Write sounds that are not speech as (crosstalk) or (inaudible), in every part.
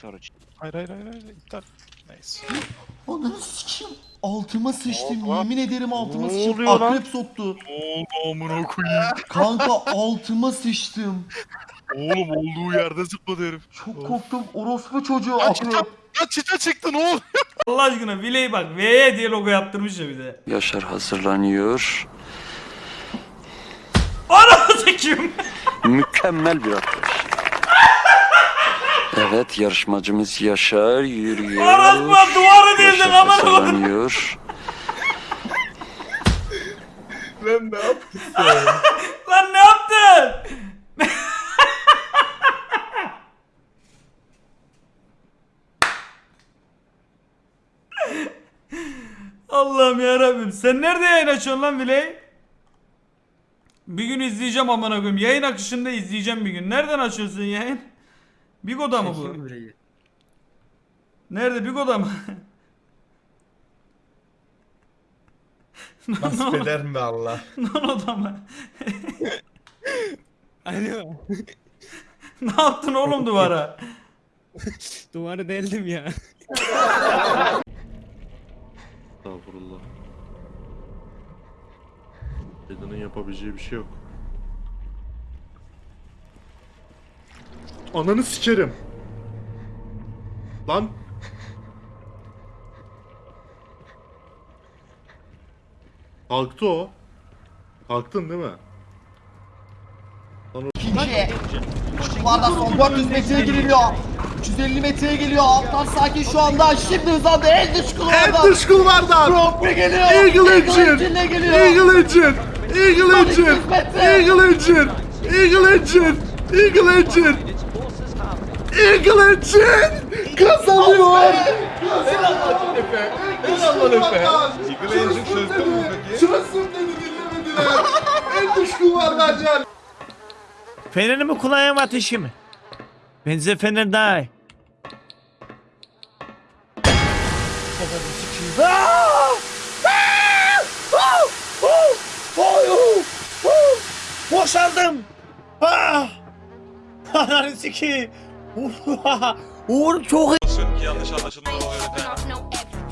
Sonra çık. Hayır hayır hayır hayır iptal. Neyse. Ananı sikeyim. Altıma sıçtım. lan? Yemin ederim altıma Ne sıçtım. oluyor lan? Akrep soktu. Oldu amına koyayım. (laughs) Kanka altıma sıçtım. Oğlum olduğu yerde zıpladı herif. Çok korktum. Orospu çocuğu Lan akrep. çita, lan çita çıktı ne oldu? (laughs) Allah aşkına Viley bak V'ye diye logo yaptırmış ya bir de. Yaşar hazırlanıyor. Ananı sikeyim. Mükemmel bir atlayış. Evet yarışmacımız Yaşar yürüyor. Aratma duvar edildin Yaşar aman hazırlanıyor. (laughs) Lan ne yaptın? Lan ne yaptın? Allah'ım ya Rabbim. Sen nerede yayın açıyorsun lan Viley? Bir gün izleyeceğim amına koyayım. Yayın akışında izleyeceğim bir gün. Nereden açıyorsun yayın? Bigo'da mı bu? Nerede Bigo'da mı? Nasip (laughs) eder mi Allah? (laughs) Nono'da mı? (laughs) Alo. ne yaptın oğlum duvara? Duvarı deldim ya. Estağfurullah. Edan'ın yapabileceği bir şey yok. Ananı sikerim. Lan. Kalktı o. Kalktın değil mi? İkinci. Şu anda son 400 metreye giriliyor. 350 metreye geliyor. Alttan sakin şu anda. Şimdi hızlandı. En dış kulvardan. En dış kulvardan. Prix geliyor. Eagle Engine. Engine geliyor. Eagle Engine. Eagle Engine. 1200 metre. Eagle Engine. Eagle Engine. Eagle Engine. Eagle Engine. Kazanıyor. Eagle Engine çözdün mü peki? Çözüm dedi dinlemediler. en dış kulvardan can. Fenerini mi kullanayım ateşi mi? Bence fener daha iyi. Boşaldım. Ah! Ananı sikeyim. (laughs) Uğur çok iyi. Yanlış anlaşılma oluyor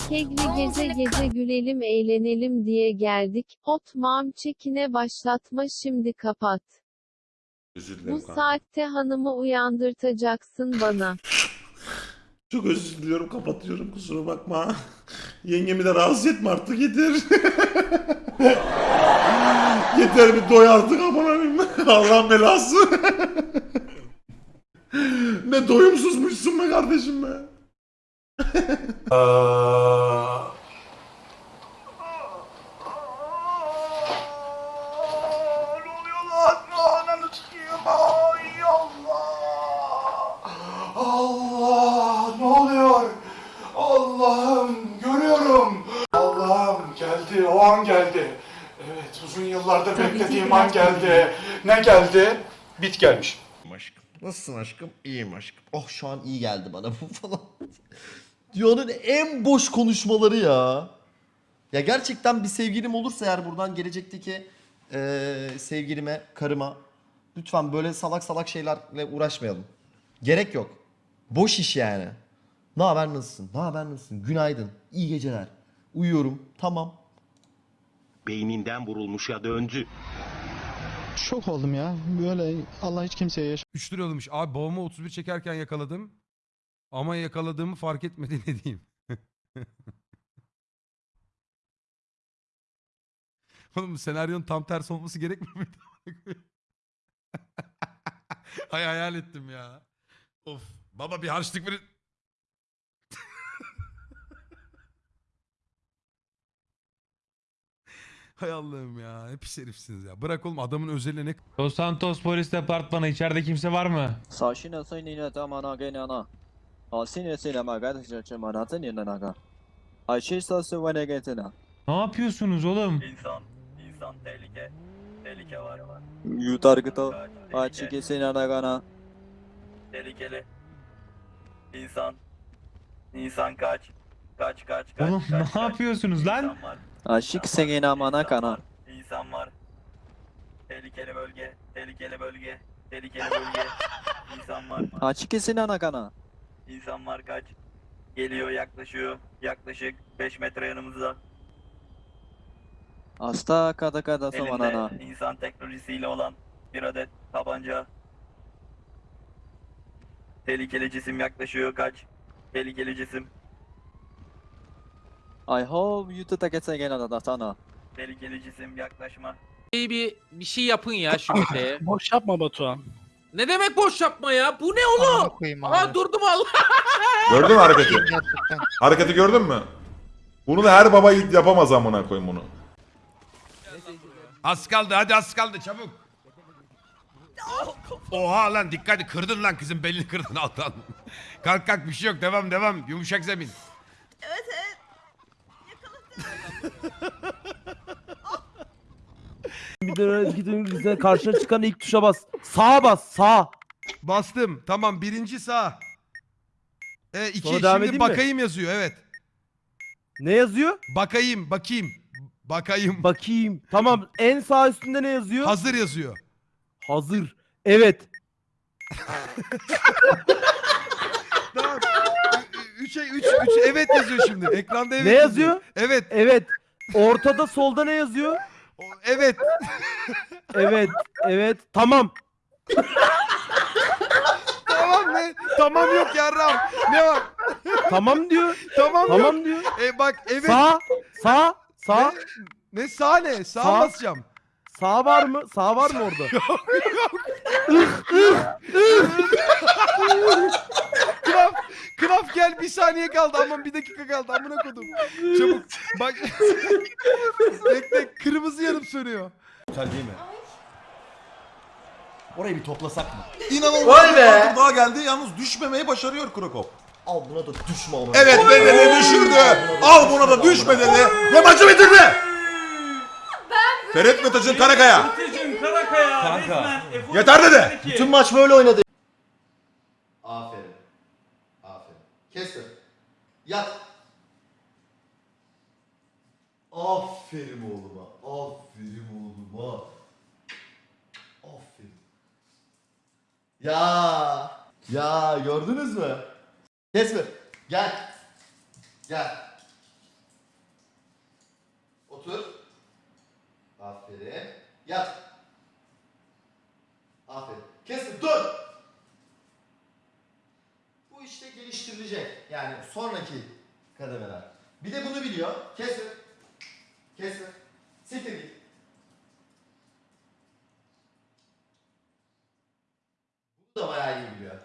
Kegli gece gece gülelim eğlenelim diye geldik. Otmam çekine başlatma şimdi kapat. Özür Bu kanka. saatte hanımı uyandırtacaksın bana. Çok özür diliyorum kapatıyorum kusura bakma. (laughs) Yengemi de rahatsız etme artık yeter. (laughs) yeter bir doy artık aman. Allah'ın belası. Ne doyumsuzmuşsun be kardeşim be. Allah ne oluyor? Allah'ım görüyorum. Allah'ım geldi o an geldi. Evet uzun yıllardır beklediğim an geldi. Ne geldi? Bit gelmiş. Aşkım. Nasılsın aşkım? İyiyim aşkım. Oh şu an iyi geldi bana (laughs) bu falan. Dünyanın en boş konuşmaları ya. Ya gerçekten bir sevgilim olursa eğer buradan gelecekteki eee, sevgilime, karıma lütfen böyle salak salak şeylerle uğraşmayalım. Gerek yok. Boş iş yani. Ne haber nasılsın? Ne haber nasılsın? Günaydın. İyi geceler. Uyuyorum. Tamam. beyninden vurulmuşa döndü. Şok oldum ya. Böyle Allah hiç kimseye yaşa 3 lira alınmış. Abi babamı 31 çekerken yakaladım. Ama yakaladığımı fark etmedi (laughs) ne diyeyim. Oğlum senaryonun tam tersi olması gerekmiyor muydu? (laughs) Hay hayal ettim ya. Of. Baba bir harçlık verin. Hay Allah'ım ya. Hep herifsiniz ya. Bırak oğlum adamın özeline ne... Los Santos Polis Departmanı içeride kimse var mı? Saşine söyleyene tamana gene ana. Asine söyleme kardeşe çemanatın yanına. Ayşe sası vene getine. Ne yapıyorsunuz oğlum? İnsan, insan tehlike. Tehlike var var. Yutargıta. Açı kesin anagana. Tehlikeli. İnsan. İnsan kaç. Kaç kaç kaç. Oğlum kaç, ne kaç. yapıyorsunuz lan? Var. Aşık senin amana kana. İnsan var. Tehlikeli bölge, tehlikeli bölge, tehlikeli bölge. İnsan var. Aşık esin ana kana. İnsan var kaç. Geliyor yaklaşıyor. Yaklaşık 5 metre yanımızda. Hasta kada kada saman ana. insan teknolojisiyle olan bir adet tabanca. Tehlikeli cisim yaklaşıyor kaç. Tehlikeli cisim I hope you two gets again another tunnel. Tehlikeli cisim yaklaşma. Bir, bir, bir şey yapın ya şu meteye. (laughs) boş yapma Batuhan. Ne demek boş yapma ya? Bu ne oğlum? Aa durdum Allah. (laughs) Gördün mü hareketi? hareketi gördün mü? Bunu da her baba yiğit yapamaz amına koyayım bunu. Az kaldı hadi az kaldı çabuk. Oha lan dikkat kırdın lan kızın belini kırdın altan. kalk kalk bir şey yok devam devam yumuşak zemin. Bir de gidin karşına çıkan ilk tuşa bas. Sağa bas sağ. Bastım tamam birinci sağ. E, iki Sonra devam şimdi edeyim mi? bakayım yazıyor evet. Ne yazıyor? Bakayım bakayım. Bakayım. Bakayım. Tamam en sağ üstünde ne yazıyor? Hazır yazıyor. Hazır. Evet. (laughs) Üç, üç, üç, evet yazıyor şimdi. Ekranda evet Ne yazıyor? Evet. Evet. Ortada solda ne yazıyor? o- Evet. Evet. Evet. Tamam. tamam ne? Tamam yok yarram. Ne var? Tamam diyor. Tamam, yok. Tamam diyor. E bak evet. Sağ. Sağ. Sağ. Ne, ne sağ ne? Sağ, Sağ. basacağım. Sağ var mı? Sağ var mı orada? (laughs) (laughs) Bir saniye kaldı aman bir dakika kaldı amına kodum. Çabuk bak. (laughs) Bekle kırmızı yanıp sönüyor. Güzel değil mi? Orayı bir toplasak mı? İnanılmaz Vay bir be! daha geldi. Yalnız düşmemeyi başarıyor Krokop. Al buna da düşme ama. Evet bedeli düşürdü. Al buna da düşme dedi. Ve maçı bitirdi. Ferit Metacın Karakaya. Meteciğim Karakaya Kanka. resmen F12 Yeter dedi. Bütün maç böyle oynadı. Kesme. Yat. Aferin oğluma. Aferin oğluma. Aferin. Ya. Ya gördünüz mü? Kesme. Gel. Gel. Otur. Aferin. Yat. Aferin. Kesme. Dur. Bu işte geliştirilecek. Yani sonraki kademeler. Bir de bunu biliyor. Kesme. Kesme. Siktir git. Bunu da bayağı iyi biliyor.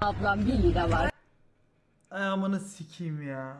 Ablam 1 lira var. Ay amına sikeyim ya.